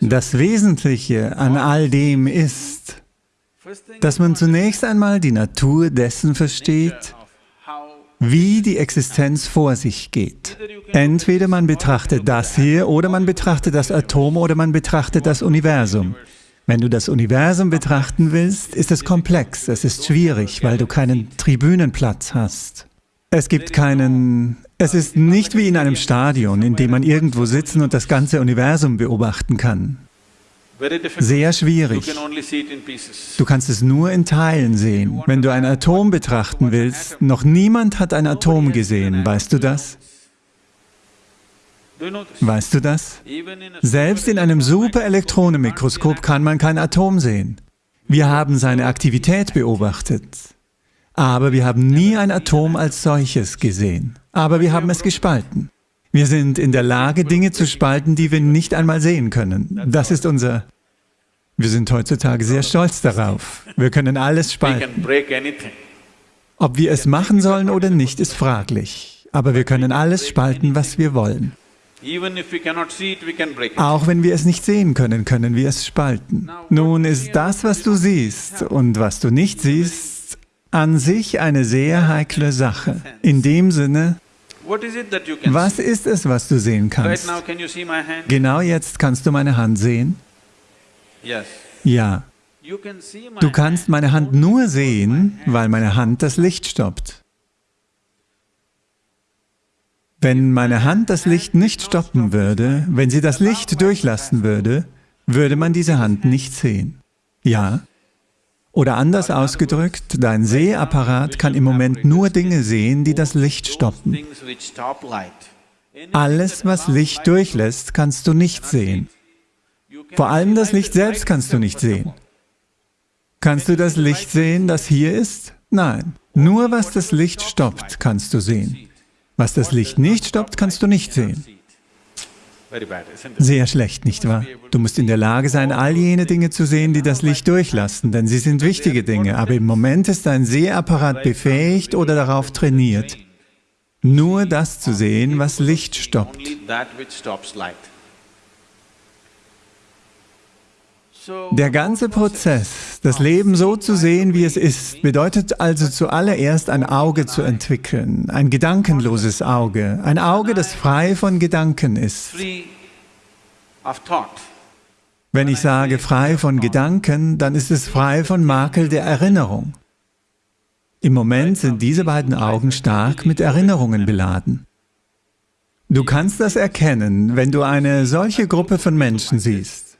Das Wesentliche an all dem ist, dass man zunächst einmal die Natur dessen versteht, wie die Existenz vor sich geht. Entweder man betrachtet das hier, oder man betrachtet das Atom, oder man betrachtet das Universum. Wenn du das Universum betrachten willst, ist es komplex, es ist schwierig, weil du keinen Tribünenplatz hast. Es gibt keinen... Es ist nicht wie in einem Stadion, in dem man irgendwo sitzen und das ganze Universum beobachten kann. Sehr schwierig. Du kannst es nur in Teilen sehen. Wenn du ein Atom betrachten willst, noch niemand hat ein Atom gesehen, weißt du das? Weißt du das? Selbst in einem Superelektronenmikroskop kann man kein Atom sehen. Wir haben seine Aktivität beobachtet, aber wir haben nie ein Atom als solches gesehen. Aber wir haben es gespalten. Wir sind in der Lage, Dinge zu spalten, die wir nicht einmal sehen können. Das ist unser... Wir sind heutzutage sehr stolz darauf. Wir können alles spalten. Ob wir es machen sollen oder nicht, ist fraglich. Aber wir können alles spalten, was wir wollen. Auch wenn wir es nicht sehen können, können wir es spalten. Nun ist das, was du siehst und was du nicht siehst, an sich eine sehr heikle Sache. In dem Sinne, was ist es, was du sehen kannst? Genau jetzt kannst du meine Hand sehen? Ja. Du kannst meine Hand nur sehen, weil meine Hand das Licht stoppt. Wenn meine Hand das Licht nicht stoppen würde, wenn sie das Licht durchlassen würde, würde man diese Hand nicht sehen. Ja? Oder anders ausgedrückt, dein Sehapparat kann im Moment nur Dinge sehen, die das Licht stoppen. Alles, was Licht durchlässt, kannst du nicht sehen. Vor allem das Licht selbst kannst du nicht sehen. Kannst du das Licht sehen, das hier ist? Nein. Nur was das Licht stoppt, kannst du sehen. Was das Licht nicht stoppt, kannst du nicht sehen. Sehr schlecht, nicht wahr? Du musst in der Lage sein, all jene Dinge zu sehen, die das Licht durchlassen, denn sie sind wichtige Dinge, aber im Moment ist dein Sehapparat befähigt oder darauf trainiert, nur das zu sehen, was Licht stoppt. Der ganze Prozess, das Leben so zu sehen, wie es ist, bedeutet also zuallererst ein Auge zu entwickeln, ein gedankenloses Auge, ein Auge, das frei von Gedanken ist. Wenn ich sage frei von Gedanken, dann ist es frei von Makel der Erinnerung. Im Moment sind diese beiden Augen stark mit Erinnerungen beladen. Du kannst das erkennen, wenn du eine solche Gruppe von Menschen siehst.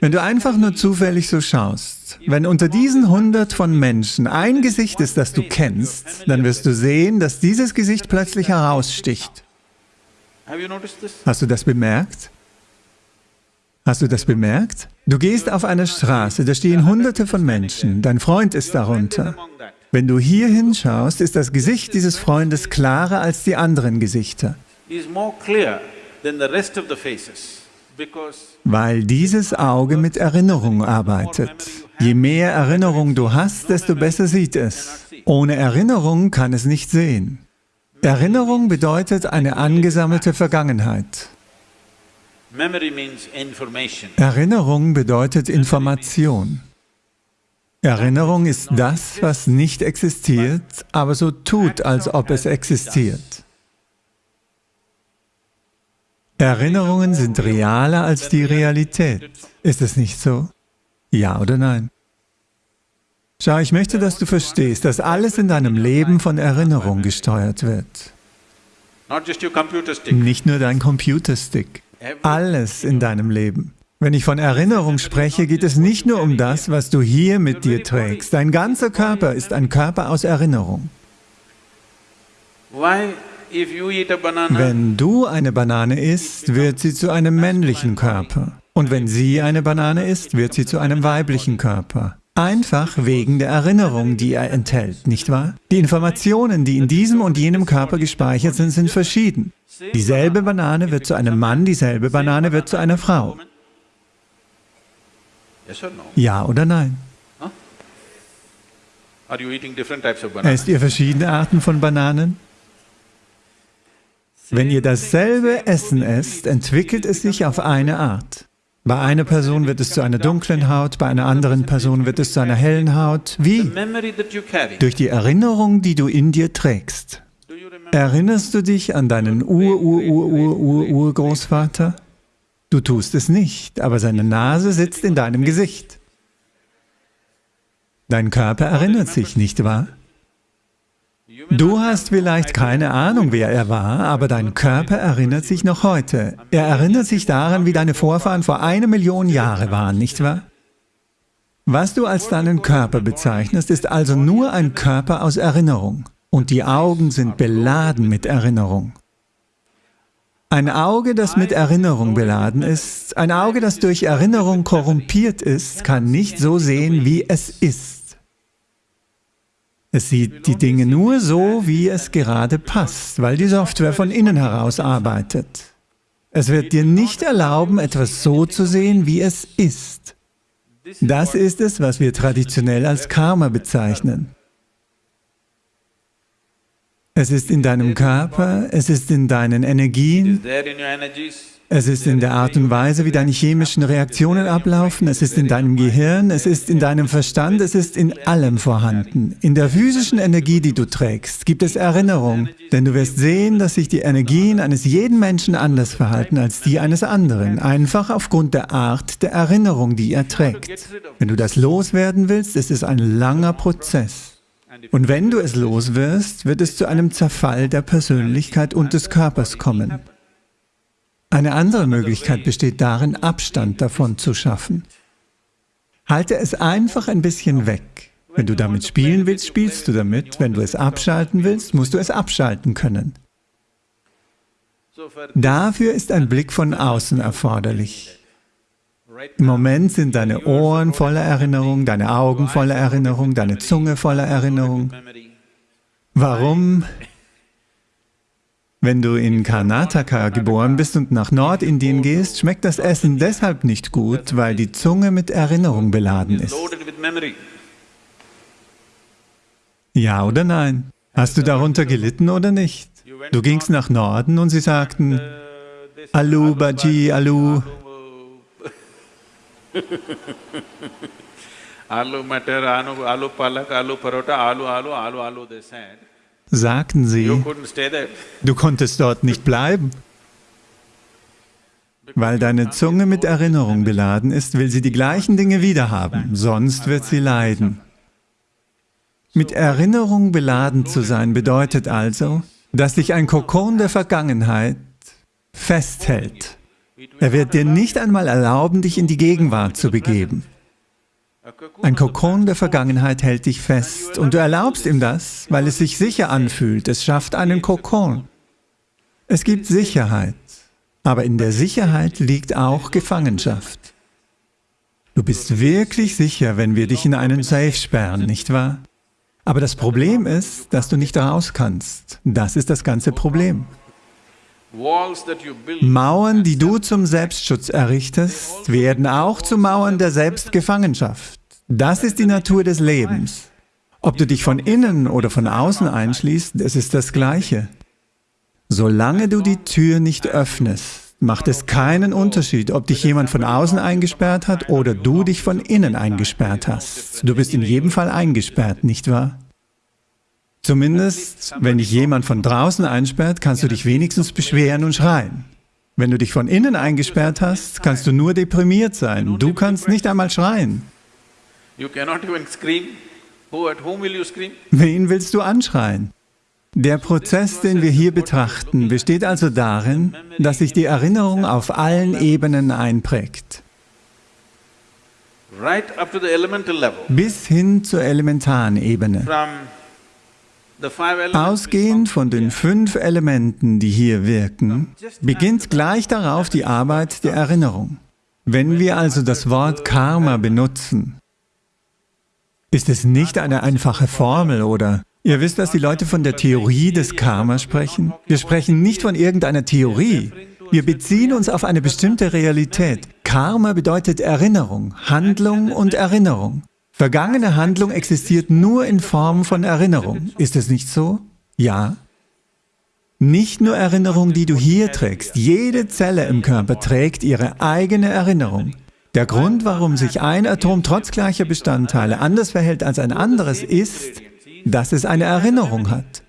Wenn du einfach nur zufällig so schaust, wenn unter diesen hundert von Menschen ein Gesicht ist, das du kennst, dann wirst du sehen, dass dieses Gesicht plötzlich heraussticht. Hast du das bemerkt? Hast du das bemerkt? Du gehst auf einer Straße, da stehen hunderte von Menschen, dein Freund ist darunter. Wenn du hier hinschaust, ist das Gesicht dieses Freundes klarer als die anderen Gesichter weil dieses Auge mit Erinnerung arbeitet. Je mehr Erinnerung du hast, desto besser sieht es. Ohne Erinnerung kann es nicht sehen. Erinnerung bedeutet eine angesammelte Vergangenheit. Erinnerung bedeutet Information. Erinnerung ist das, was nicht existiert, aber so tut, als ob es existiert. Erinnerungen sind realer als die Realität. Ist es nicht so? Ja oder nein? Schau, ich möchte, dass du verstehst, dass alles in deinem Leben von Erinnerung gesteuert wird. Nicht nur dein Computerstick. Alles in deinem Leben. Wenn ich von Erinnerung spreche, geht es nicht nur um das, was du hier mit dir trägst. Dein ganzer Körper ist ein Körper aus Erinnerung. Wenn du eine Banane isst, wird sie zu einem männlichen Körper. Und wenn sie eine Banane isst, wird sie zu einem weiblichen Körper. Einfach wegen der Erinnerung, die er enthält, nicht wahr? Die Informationen, die in diesem und jenem Körper gespeichert sind, sind verschieden. Dieselbe Banane wird zu einem Mann, dieselbe Banane wird zu einer Frau. Ja oder nein? Esst ihr verschiedene Arten von Bananen? Wenn ihr dasselbe Essen esst, entwickelt es sich auf eine Art. Bei einer Person wird es zu einer dunklen Haut, bei einer anderen Person wird es zu einer hellen Haut. Wie? Durch die Erinnerung, die du in dir trägst. Erinnerst du dich an deinen Ur-Ur-Ur-Ur-Urgroßvater? Du tust es nicht, aber seine Nase sitzt in deinem Gesicht. Dein Körper erinnert sich, nicht wahr? Du hast vielleicht keine Ahnung, wer er war, aber dein Körper erinnert sich noch heute. Er erinnert sich daran, wie deine Vorfahren vor einer Million Jahre waren, nicht wahr? Was du als deinen Körper bezeichnest, ist also nur ein Körper aus Erinnerung. Und die Augen sind beladen mit Erinnerung. Ein Auge, das mit Erinnerung beladen ist, ein Auge, das durch Erinnerung korrumpiert ist, kann nicht so sehen, wie es ist. Es sieht die Dinge nur so, wie es gerade passt, weil die Software von innen heraus arbeitet. Es wird dir nicht erlauben, etwas so zu sehen, wie es ist. Das ist es, was wir traditionell als Karma bezeichnen. Es ist in deinem Körper, es ist in deinen Energien, es ist in der Art und Weise, wie deine chemischen Reaktionen ablaufen, es ist in deinem Gehirn, es ist in deinem Verstand, es ist in allem vorhanden. In der physischen Energie, die du trägst, gibt es Erinnerung, denn du wirst sehen, dass sich die Energien eines jeden Menschen anders verhalten als die eines anderen, einfach aufgrund der Art der Erinnerung, die er trägt. Wenn du das loswerden willst, ist es ein langer Prozess. Und wenn du es los wirst, wird es zu einem Zerfall der Persönlichkeit und des Körpers kommen. Eine andere Möglichkeit besteht darin, Abstand davon zu schaffen. Halte es einfach ein bisschen weg. Wenn du damit spielen willst, spielst du damit. Wenn du es abschalten willst, musst du es abschalten können. Dafür ist ein Blick von außen erforderlich. Im Moment sind deine Ohren voller Erinnerung, deine Augen voller Erinnerung, deine Zunge voller Erinnerung. Warum? Wenn du in Karnataka geboren bist und nach Nordindien gehst, schmeckt das Essen deshalb nicht gut, weil die Zunge mit Erinnerung beladen ist. Ja oder nein? Hast du darunter gelitten oder nicht? Du gingst nach Norden und sie sagten, Alu, Baji, Alu. Alu Matar, Alu Palak, Alu Parota, Alu, Alu, Alu, Alu, they said sagten sie, du konntest dort nicht bleiben. Weil deine Zunge mit Erinnerung beladen ist, will sie die gleichen Dinge wiederhaben, sonst wird sie leiden. Mit Erinnerung beladen zu sein bedeutet also, dass dich ein Kokon der Vergangenheit festhält. Er wird dir nicht einmal erlauben, dich in die Gegenwart zu begeben. Ein Kokon der Vergangenheit hält dich fest und du erlaubst ihm das, weil es sich sicher anfühlt. Es schafft einen Kokon. Es gibt Sicherheit, aber in der Sicherheit liegt auch Gefangenschaft. Du bist wirklich sicher, wenn wir dich in einen Safe sperren, nicht wahr? Aber das Problem ist, dass du nicht raus kannst. Das ist das ganze Problem. Mauern, die du zum Selbstschutz errichtest, werden auch zu Mauern der Selbstgefangenschaft. Das ist die Natur des Lebens. Ob du dich von innen oder von außen einschließt, es ist das Gleiche. Solange du die Tür nicht öffnest, macht es keinen Unterschied, ob dich jemand von außen eingesperrt hat oder du dich von innen eingesperrt hast. Du bist in jedem Fall eingesperrt, nicht wahr? Zumindest, wenn dich jemand von draußen einsperrt, kannst du dich wenigstens beschweren und schreien. Wenn du dich von innen eingesperrt hast, kannst du nur deprimiert sein. Du kannst nicht einmal schreien. Wen willst du anschreien? Der Prozess, den wir hier betrachten, besteht also darin, dass sich die Erinnerung auf allen Ebenen einprägt. Bis hin zur elementaren Ebene. Ausgehend von den fünf Elementen, die hier wirken, beginnt gleich darauf die Arbeit der Erinnerung. Wenn wir also das Wort Karma benutzen, ist es nicht eine einfache Formel oder Ihr wisst, dass die Leute von der Theorie des Karma sprechen? Wir sprechen nicht von irgendeiner Theorie. Wir beziehen uns auf eine bestimmte Realität. Karma bedeutet Erinnerung, Handlung und Erinnerung. Vergangene Handlung existiert nur in Form von Erinnerung. Ist es nicht so? Ja. Nicht nur Erinnerung, die du hier trägst, jede Zelle im Körper trägt ihre eigene Erinnerung. Der Grund, warum sich ein Atom trotz gleicher Bestandteile anders verhält als ein anderes, ist, dass es eine Erinnerung hat.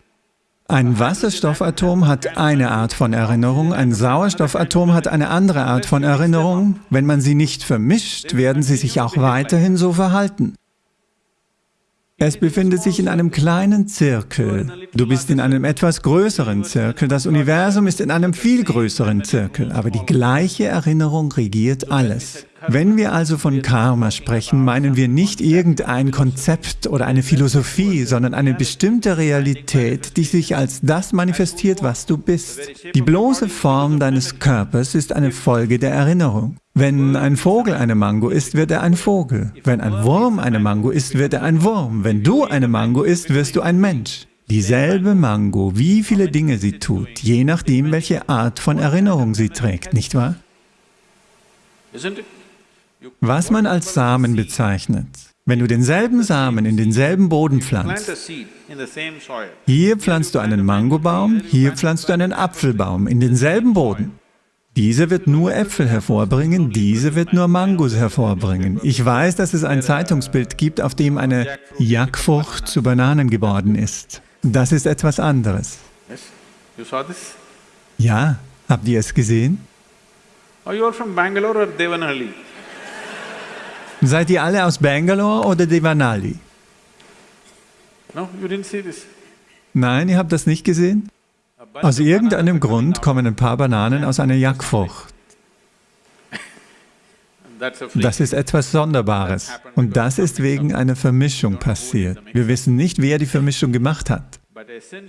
Ein Wasserstoffatom hat eine Art von Erinnerung, ein Sauerstoffatom hat eine andere Art von Erinnerung. Wenn man sie nicht vermischt, werden sie sich auch weiterhin so verhalten. Es befindet sich in einem kleinen Zirkel. Du bist in einem etwas größeren Zirkel. Das Universum ist in einem viel größeren Zirkel. Aber die gleiche Erinnerung regiert alles. Wenn wir also von Karma sprechen, meinen wir nicht irgendein Konzept oder eine Philosophie, sondern eine bestimmte Realität, die sich als das manifestiert, was du bist. Die bloße Form deines Körpers ist eine Folge der Erinnerung. Wenn ein Vogel eine Mango isst, wird er ein Vogel. Wenn ein Wurm eine Mango isst, wird er ein Wurm. Wenn du eine Mango isst, wirst du ein Mensch. Dieselbe Mango, wie viele Dinge sie tut, je nachdem, welche Art von Erinnerung sie trägt, nicht wahr? Was man als Samen bezeichnet, wenn du denselben Samen in denselben Boden pflanzt, hier pflanzt du einen Mangobaum, hier pflanzt du einen Apfelbaum in denselben Boden. Diese wird nur Äpfel hervorbringen, diese wird nur Mangos hervorbringen. Ich weiß, dass es ein Zeitungsbild gibt, auf dem eine Jackfrucht zu Bananen geworden ist. Das ist etwas anderes. Ja, habt ihr es gesehen? Oh, you are from Bangalore or Devanhalli? Seid ihr alle aus Bangalore oder Devanali? No, you didn't see this. Nein, ihr habt das nicht gesehen? Aus irgendeinem Grund kommen ein paar Bananen aus einer Jackfrucht. Das ist etwas Sonderbares. Und das ist wegen einer Vermischung passiert. Wir wissen nicht, wer die Vermischung gemacht hat.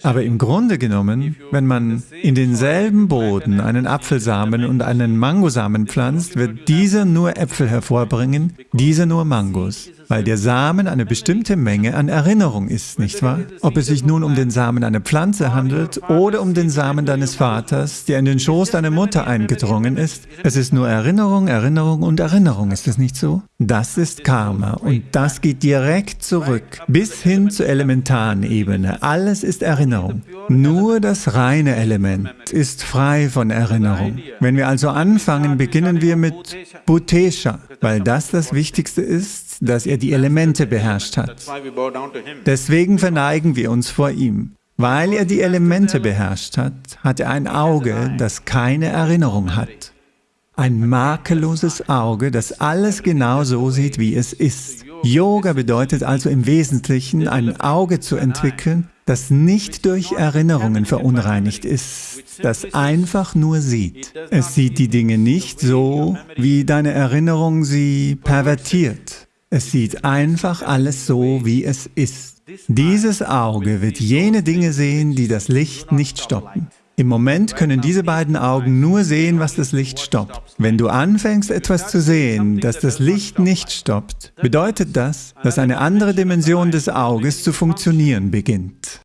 Aber im Grunde genommen, wenn man in denselben Boden einen Apfelsamen und einen Mangosamen pflanzt, wird dieser nur Äpfel hervorbringen, dieser nur Mangos weil der Samen eine bestimmte Menge an Erinnerung ist, nicht wahr? Ob es sich nun um den Samen einer Pflanze handelt oder um den Samen deines Vaters, der in den Schoß deiner Mutter eingedrungen ist, es ist nur Erinnerung, Erinnerung und Erinnerung, ist es nicht so? Das ist Karma und das geht direkt zurück, bis hin zur elementaren Ebene. Alles ist Erinnerung. Nur das reine Element ist frei von Erinnerung. Wenn wir also anfangen, beginnen wir mit Bhutesha, weil das das Wichtigste ist, dass er die Elemente beherrscht hat. Deswegen verneigen wir uns vor ihm. Weil er die Elemente beherrscht hat, hat er ein Auge, das keine Erinnerung hat. Ein makelloses Auge, das alles genau so sieht, wie es ist. Yoga bedeutet also im Wesentlichen, ein Auge zu entwickeln, das nicht durch Erinnerungen verunreinigt ist, das einfach nur sieht. Es sieht die Dinge nicht so, wie deine Erinnerung sie pervertiert. Es sieht einfach alles so, wie es ist. Dieses Auge wird jene Dinge sehen, die das Licht nicht stoppen. Im Moment können diese beiden Augen nur sehen, was das Licht stoppt. Wenn du anfängst, etwas zu sehen, das das Licht nicht stoppt, bedeutet das, dass eine andere Dimension des Auges zu funktionieren beginnt.